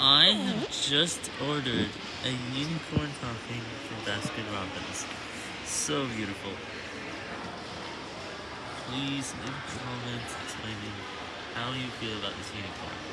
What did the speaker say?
I have just ordered a unicorn topping from Baskin Robbins. So beautiful. Please leave a comment explaining how you feel about this unicorn.